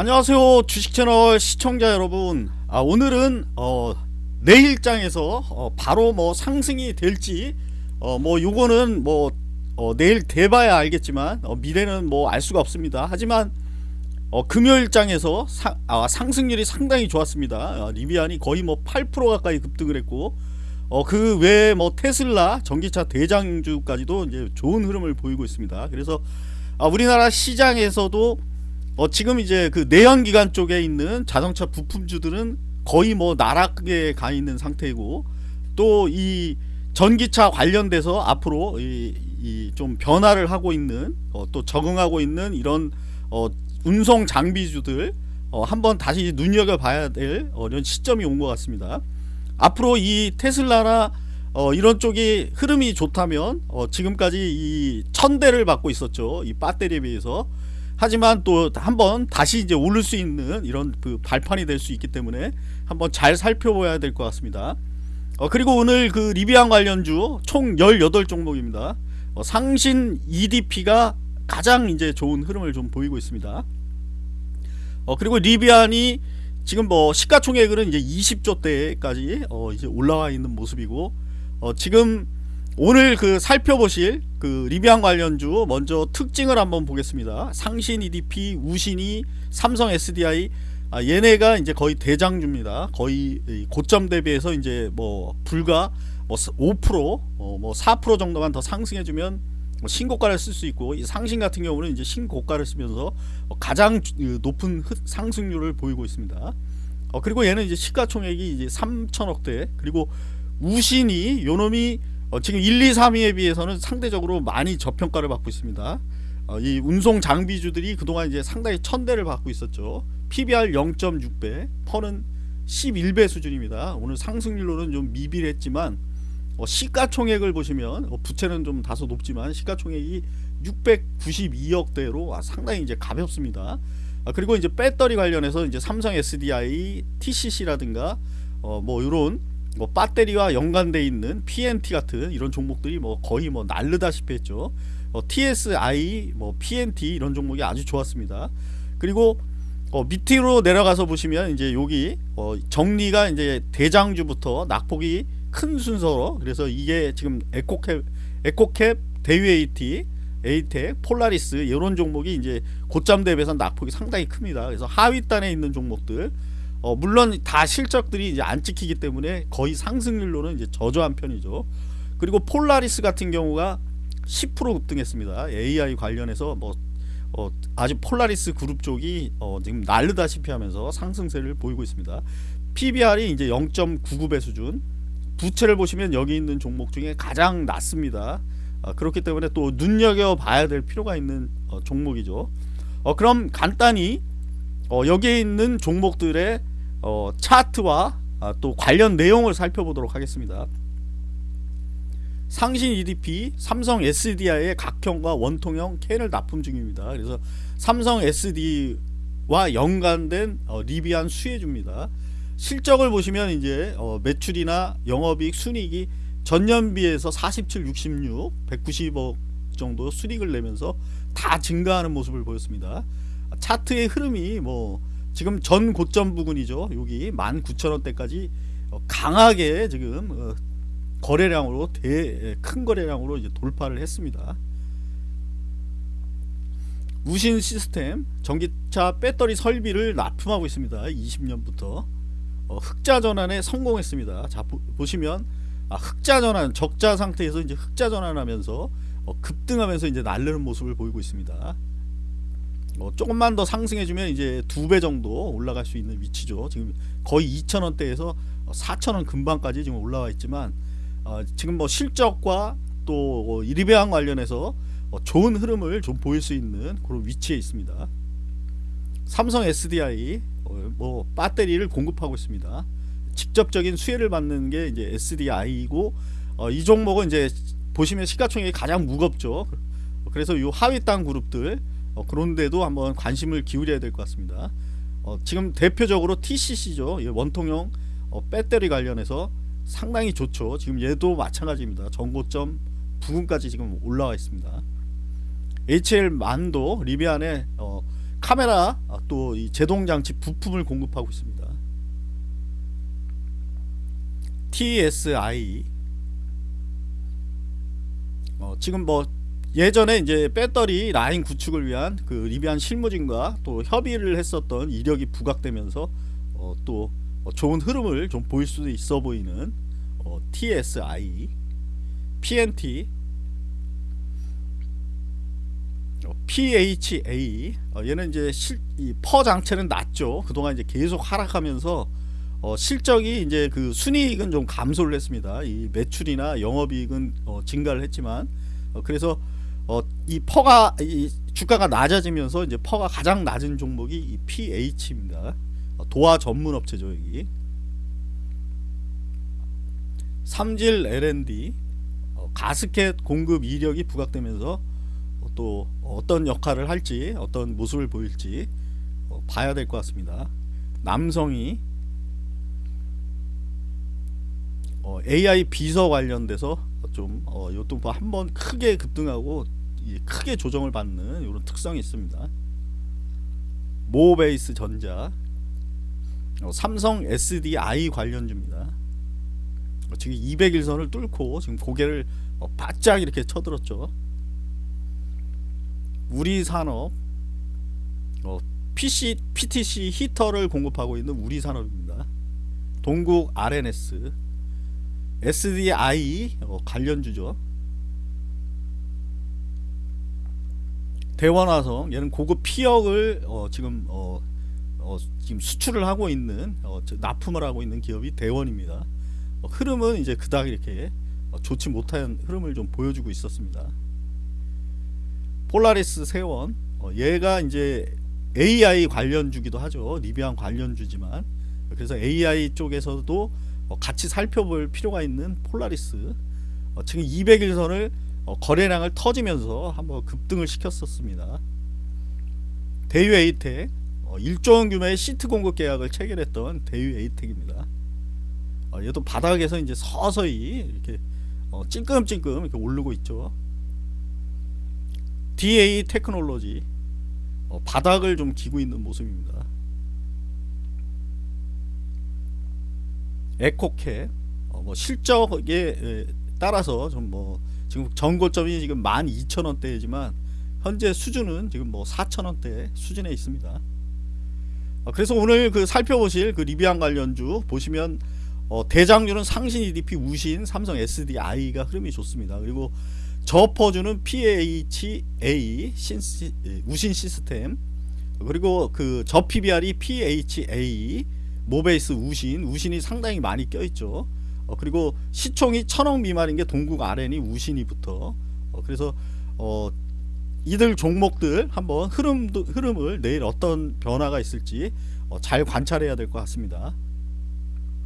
안녕하세요 주식채널 시청자 여러분. 아, 오늘은 어, 내일장에서 어, 바로 뭐 상승이 될지 어, 뭐 요거는 뭐 어, 내일 돼봐야 알겠지만 어, 미래는 뭐 알 수가 없습니다. 하지만 어, 금요일장에서 사, 아, 상승률이 상당히 좋았습니다. 아, 리비안이 거의 뭐 8% 가까이 급등을 했고 어, 그 외에 뭐 테슬라 전기차 대장주까지도 이제 좋은 흐름을 보이고 있습니다. 그래서 아, 우리나라 시장에서도 어 지금 이제 그 내연기관 쪽에 있는 자동차 부품주들은 거의 뭐 나락에 가 있는 상태이고 또 이 전기차 관련돼서 앞으로 이좀 변화를 하고 있는 어 또 적응하고 있는 이런 어 운송 장비주들 어 한번 다시 눈여겨 봐야 될 어 이런 시점이 온 것 같습니다. 앞으로 이 테슬라나 어 이런 쪽이 흐름이 좋다면 어 지금까지 이 천대를 받고 있었죠. 이 배터리에 비해서 하지만 또 한번 다시 이제 오를 수 있는 이런 그 발판이 될 수 있기 때문에 한번 잘 살펴봐야 될 것 같습니다. 어, 그리고 오늘 그 리비안 관련주 총 18종목입니다. 어, 상신 EDP가 가장 이제 좋은 흐름을 좀 보이고 있습니다. 어, 그리고 리비안이 지금 뭐 시가총액은 이제 20조 대까지 어, 이제 올라와 있는 모습이고 어, 지금 오늘 그 살펴보실 그 리비안 관련주 먼저 특징을 한번 보겠습니다. 상신 EDP, 우신이, 삼성 SDI 아, 얘네가 이제 거의 대장주입니다. 거의 고점 대비해서 이제 뭐 불과 뭐5% 어, 뭐4% 정도만 더 상승해주면 뭐 신고가를 쓸 수 있고 이 상신 같은 경우는 이제 신고가를 쓰면서 가장 높은 상승률을 보이고 있습니다. 어, 그리고 얘는 이제 시가총액이 이제 3천억대 그리고 우신이 요놈이 어, 지금 1, 2, 3위에 비해서는 상대적으로 많이 저평가를 받고 있습니다. 어, 이 운송 장비주들이 그동안 이제 상당히 천대를 받고 있었죠. PBR 0.6배, 퍼는 11배 수준입니다. 오늘 상승률로는 좀 미비했지만 어, 시가총액을 보시면 어, 부채는 좀 다소 높지만 시가총액이 692억대로 아, 상당히 이제 가볍습니다. 아, 그리고 이제 배터리 관련해서 이제 삼성 SDI, TCC라든가 어, 뭐 이런 뭐 배터리와 연관돼 있는 PNT 같은 이런 종목들이 뭐 거의 뭐 날르다시피 했죠. 어, TSI, 뭐 PNT 이런 종목이 아주 좋았습니다. 그리고 어, 밑으로 내려가서 보시면 이제 여기 어, 정리가 이제 대장주부터 낙폭이 큰 순서로 그래서 이게 지금 에코캡, 에코캡, 대유AT, 에이텍, 폴라리스 이런 종목이 이제 고점 대비해서 낙폭이 상당히 큽니다. 그래서 하위단에 있는 종목들 어, 물론 다 실적들이 이제 안 찍히기 때문에 거의 상승률로는 이제 저조한 편이죠. 그리고 폴라리스 같은 경우가 10% 급등했습니다. AI 관련해서 뭐 어, 아주 폴라리스 그룹 쪽이 어, 지금 날르다시피 하면서 상승세를 보이고 있습니다. PBR이 이제 0.99배 수준. 부채를 보시면 여기 있는 종목 중에 가장 낮습니다. 어, 그렇기 때문에 또 눈여겨 봐야 될 필요가 있는 어, 종목이죠. 어, 그럼 간단히 어, 여기에 있는 종목들의 어, 차트와 아, 또 관련 내용을 살펴보도록 하겠습니다. 상신 EDP, 삼성 SDI의 각형과 원통형 캔을 납품 중입니다. 그래서 삼성 SD와 연관된 어, 리비안 수혜주입니다. 실적을 보시면 이제 어, 매출이나 영업이익, 순이익이 전년 비해서 47, 66, 190억 정도 수익을 내면서 다 증가하는 모습을 보였습니다. 차트의 흐름이 뭐 지금 전 고점 부근이죠. 여기 19,000원대까지 어, 강하게 지금 어, 거래량으로 대 큰 거래량으로 이제 돌파를 했습니다. 우신 시스템 전기차 배터리 설비를 납품하고 있습니다. 20년부터 어, 흑자 전환에 성공했습니다. 자 보, 시면 아, 흑자 전환 적자 상태에서 이제 흑자 전환하면서 어, 급등하면서 이제 날르는 모습을 보이고 있습니다. 어, 조금만 더 상승해주면 이제 두 배 정도 올라갈 수 있는 위치죠. 지금 거의 2천원대에서 4천원 근방까지 지금 올라와 있지만 어, 지금 뭐 실적과 또 이리배항 관련해서 어, 좋은 흐름을 좀 보일 수 있는 그런 위치에 있습니다. 삼성 SDI 어, 뭐 배터리를 공급하고 있습니다. 직접적인 수혜를 받는 게 이제 SDI이고 어, 이 종목은 이제 보시면 시가총액이 가장 무겁죠. 그래서 이 하위 땅 그룹들 어, 그런데도 한번 관심을 기울여야 될 것 같습니다. 어, 지금 대표적으로 TCC죠. 원통형 어, 배터리 관련해서 상당히 좋죠. 지금 얘도 마찬가지입니다. 전고점 부근까지 지금 올라와 있습니다. HL만도 리비안에 어, 카메라 아, 또이 제동 장치 부품을 공급하고 있습니다. TSI 어, 지금 뭐 예전에 이제 배터리 라인 구축을 위한 그 리비안 실무진과 또 협의를 했었던 이력이 부각되면서 어, 또 어, 좋은 흐름을 좀 보일 수도 있어 보이는 어, TSI, PNT, 어, PHA 어, 얘는 이제 실, 이 PER 자체는 낮죠. 그동안 이제 계속 하락하면서 어, 실적이 이제 그 순이익은 좀 감소를 했습니다. 이 매출이나 영업이익은 어, 증가를 했지만 어, 그래서 어, 이 PER가 이 주가가 낮아지면서 이제 PER가 가장 낮은 종목이 이 PHA입니다. 어, 도화 전문 업체죠 여기. 삼질 L&D 어, 가스켓 공급 이력이 부각되면서 어, 또 어떤 역할을 할지 어떤 모습을 보일지 어, 봐야 될 것 같습니다. 남성이 어, AI 비서 관련돼서 좀 어, 요또 한번 크게 급등하고 이 크게 조정을 받는 이런 특성이 있습니다. 모베이스 전자, 어, 삼성 SDI 관련주입니다. 어, 지금 200일선을 뚫고 지금 고개를 어, 바짝 이렇게 쳐들었죠. 우리 산업, 어, PC, PTC 히터를 공급하고 있는 우리 산업입니다. 동국 RNS, SDI 어, 관련주죠. 대원화성 얘는 고급 피혁을 어, 지금 어, 어, 지금 수출을 하고 있는 어, 저- 납품을 하고 있는 기업이 대원입니다. 어, 흐름은 이제 그닥 이렇게 어, 좋지 못한 흐름을 좀 보여주고 있었습니다. 폴라리스 세원 어, 얘가 이제 AI 관련주기도 하죠. 리비안 관련주지만 그래서 AI 쪽에서도 어, 같이 살펴볼 필요가 있는 폴라리스 어, 지금 200일선을 어, 거래량을 터지면서 한번 급등을 시켰었습니다. 대유 에이텍 어, 1조 원 규모의 시트 공급 계약을 체결했던 대유 에이텍입니다. 어, 얘도 바닥에서 이제 서서히 이렇게 어, 찔끔찔끔 이렇게 오르고 있죠. DA 테크놀로지 어, 바닥을 좀 기고 있는 모습입니다. 에코캡 어, 뭐 실적에 에, 따라서 좀뭐 지금 전고점이 지금 12,000원대이지만 현재 수준은 지금 뭐 4,000원대 수준에 있습니다. 어, 그래서 오늘 그 살펴보실 그 리비안 관련주 보시면 어, 대장주는 상신 EDP 우신 삼성 SDI가 흐름이 좋습니다. 그리고 저퍼주는 PHA 신시, 예, 우신 시스템 그리고 그 저 PBR이 PHA 모베이스 우신 우신이 상당히 많이 껴있죠. 어, 그리고 시총이 천억 미만인 게 동국 RN이 우신이 붙어. 어, 그래서 어, 이들 종목들 한번 흐름도 흐름을 내일 어떤 변화가 있을지 어, 잘 관찰해야 될 것 같습니다.